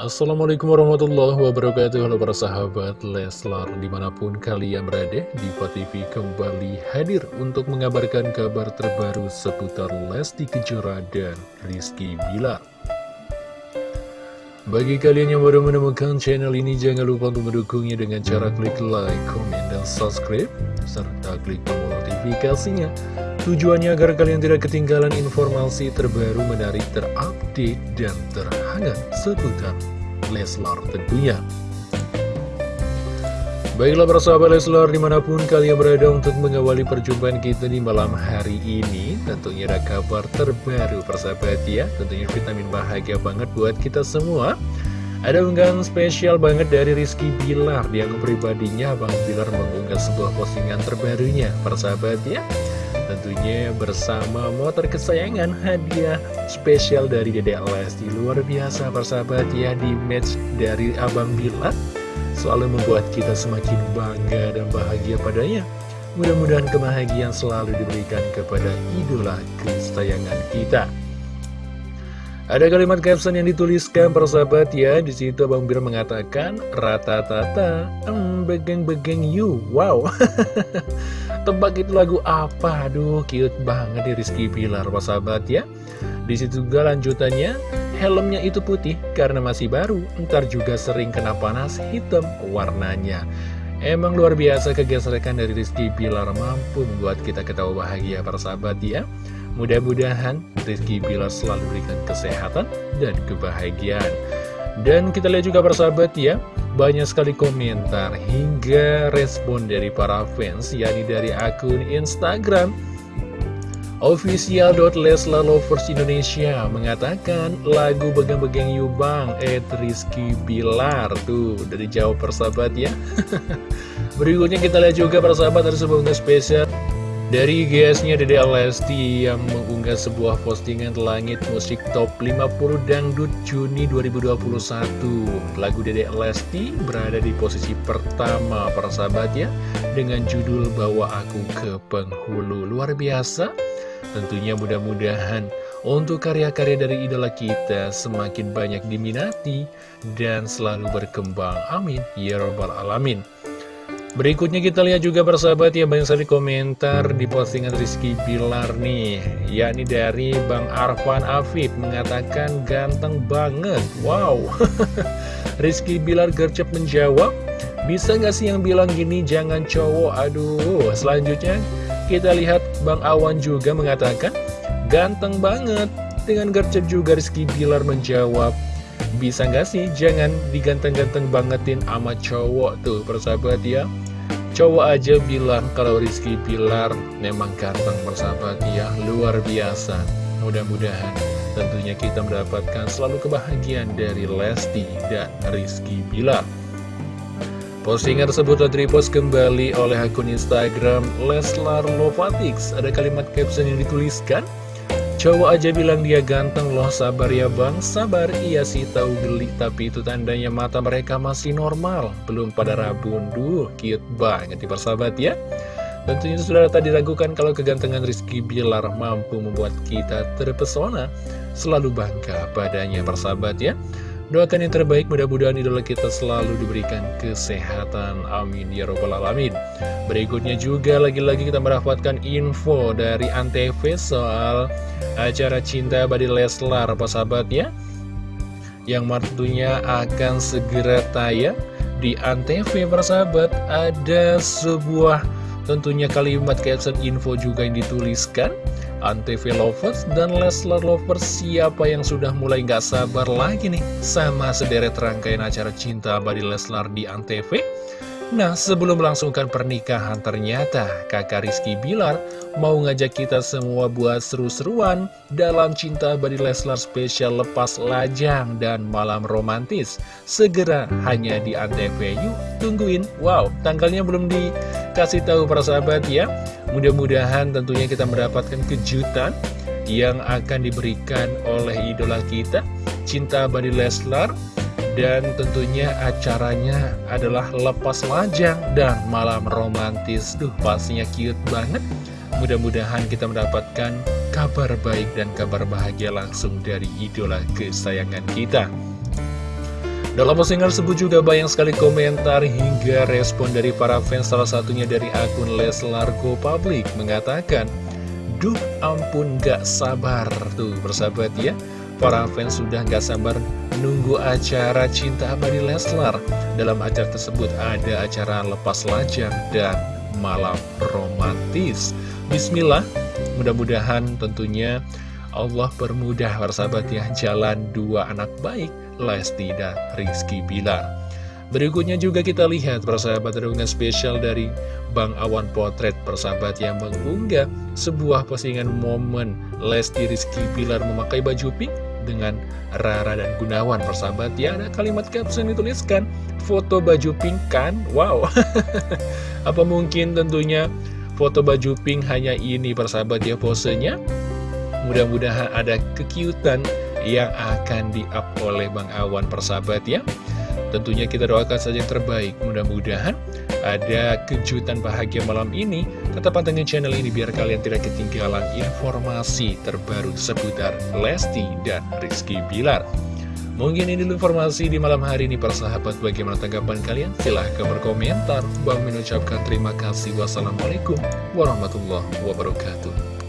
Assalamualaikum warahmatullahi wabarakatuh. Halo para sahabat Leslar Di mana pun kalian berada Diva TV kembali hadir Untuk mengabarkan kabar terbaru Seputar Lesti Kejora dan Rizky Bilar. Bagi kalian yang baru menemukan channel ini Jangan lupa untuk mendukungnya dengan cara klik like, comment, dan subscribe Serta klik tombol notifikasinya Tujuannya agar kalian tidak ketinggalan informasi terbaru menarik terupdate dan terhangat seputar Leslar tentunya. Baiklah para sahabat Leslar di mana pun kalian berada untuk mengawali perjumpaan kita di malam hari ini Tentunya ada kabar terbaru persahabat ya. Tentunya vitamin bahagia banget buat kita semua. Ada unggahan spesial banget dari Rizky Bilar Di pribadinya Bang Bilar mengunggah sebuah postingan terbarunya persahabat ya Tentunya bersama motor kesayangan hadiah spesial dari Dede Lesti Luar biasa persahabat ya di match dari Abang Bilar Selalu membuat kita semakin bangga dan bahagia padanya. Mudah-mudahan kebahagiaan selalu diberikan kepada idola kesayangan kita. Ada kalimat caption yang dituliskan persahabat ya di situ Abang Bir mengatakan rata tata em begeng begeng you wow tebak itu lagu apa? Aduh cute banget di Rizky Pilar persahabat ya. Di situ juga lanjutannya helmnya itu putih karena masih baru. Ntar juga sering kena panas hitam warnanya. Emang luar biasa kegesrekan dari Rizky Pilar mampu membuat kita ketawa bahagia persahabat ya. Mudah-mudahan Rizky Bilar selalu berikan kesehatan dan kebahagiaan. Dan kita lihat juga persahabat ya, banyak sekali komentar hingga respon dari para fans, yakni dari akun Instagram Official.leslalovers Indonesia. Mengatakan lagu Begang-Begang Yubang Ed Rizky Bilar. Tuh dari jauh persahabat ya. Berikutnya kita lihat juga persahabat ada sebuah spesial dari GS-nya Dede Lesti yang mengunggah sebuah postingan langit musik top 50 dangdut Juni 2021 Lagu Dede Lesti berada di posisi pertama para sahabat ya Dengan judul Bawa Aku ke Penghulu Luar biasa Tentunya mudah-mudahan untuk karya-karya dari idola kita semakin banyak diminati dan selalu berkembang. Amin. Ya Rabbal Alamin. Berikutnya kita lihat juga persahabat ya banyak sekali komentar di postingan Rizky Bilar nih. Yakni dari Bang Arfan Afif mengatakan ganteng banget. Wow. Rizky Bilar gercep menjawab Bisa nggak sih yang bilang gini jangan cowok? Aduh. Selanjutnya kita lihat Bang Awan juga mengatakan Ganteng banget. Dengan gercep juga Rizky Bilar menjawab bisa nggak sih jangan diganteng-ganteng bangetin sama cowok tuh persahabat ya? Cowok aja bilang kalau Rizky Pilar memang ganteng persahabat ya. Luar biasa. Mudah-mudahan tentunya kita mendapatkan selalu kebahagiaan dari Lesti dan Rizky Pilar. Postingan tersebut repost kembali oleh akun Instagram Leslar Lovatix. Ada kalimat caption yang dituliskan, Cowok aja bilang dia ganteng loh sabar ya bang. Sabar iya sih tahu geli. Tapi itu tandanya mata mereka masih normal. Belum pada rabun Duh cute banget di persahabat ya. Tentunya sudah tak diragukan kalau kegantengan Rizky Bilar mampu membuat kita terpesona. Selalu bangga padanya persahabat ya Doakan yang terbaik, mudah-mudahan idola kita selalu diberikan kesehatan. Amin. Ya Robbal Alamin. Berikutnya juga lagi-lagi kita mendapatkan info dari Antv soal acara Cinta Badi Leslar, apa sahabat ya? Yang tentunya akan segera tayang di Antv, persahabat. Ada sebuah tentunya kalimat caption info juga yang dituliskan Antv Lovers dan Leslar Lovers siapa yang sudah mulai gak sabar lagi nih sama sederet rangkaian acara cinta abadi Leslar di Antv Nah, sebelum melangsungkan pernikahan, ternyata kakak Rizky Bilar mau ngajak kita semua buat seru-seruan dalam Cinta Abadi Leslar spesial lepas lajang dan malam romantis. Segera hanya di Antv, yuk tungguin. Wow, tanggalnya belum dikasih tahu para sahabat ya. Mudah-mudahan tentunya kita mendapatkan kejutan yang akan diberikan oleh idola kita, Cinta Abadi Leslar dan tentunya acaranya adalah lepas lajang dan malam romantis. Duh pastinya cute banget. Mudah-mudahan kita mendapatkan kabar baik dan kabar bahagia langsung dari idola kesayangan kita. Dalam postingan tersebut juga banyak sekali komentar hingga respon dari para fans. Salah satunya dari akun Leslar Go Public mengatakan Duh ampun gak sabar. Tuh bersahabat ya Para fans sudah gak sabar nunggu acara Cinta Abadi Leslar. Dalam acara tersebut ada acara lepas lajang dan malam romantis. Bismillah mudah-mudahan tentunya Allah permudah persahabat ya jalan dua anak baik Lesti dan Rizky Bilar. Berikutnya juga kita lihat persahabat renungan spesial dari Bang Awan Potret. Persahabat yang mengunggah sebuah postingan momen Lesti Rizky Bilar memakai baju pink dengan Rara dan Gunawan persahabat. Ya ada kalimat caption dituliskan foto baju pink kan? Wow. Apa mungkin tentunya foto baju pink hanya ini persahabat ya posenya? Mudah-mudahan ada kekiutan yang akan di-up oleh Bang Awan persahabat ya Tentunya kita doakan saja yang terbaik. Mudah-mudahan ada kejutan bahagia malam ini. Tetap pantengin channel ini biar kalian tidak ketinggalan informasi terbaru seputar Lesti dan Rizky Bilar. Mungkin ini dulu informasi di malam hari ini para sahabat. Bagaimana tanggapan kalian? Silahkan berkomentar. Bang mengucapkan terima kasih. Wassalamualaikum warahmatullahi wabarakatuh